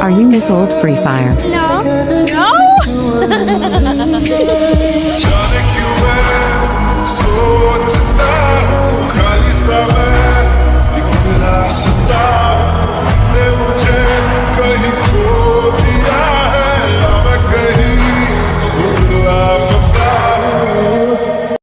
Are you Miss Old Free Fire? No.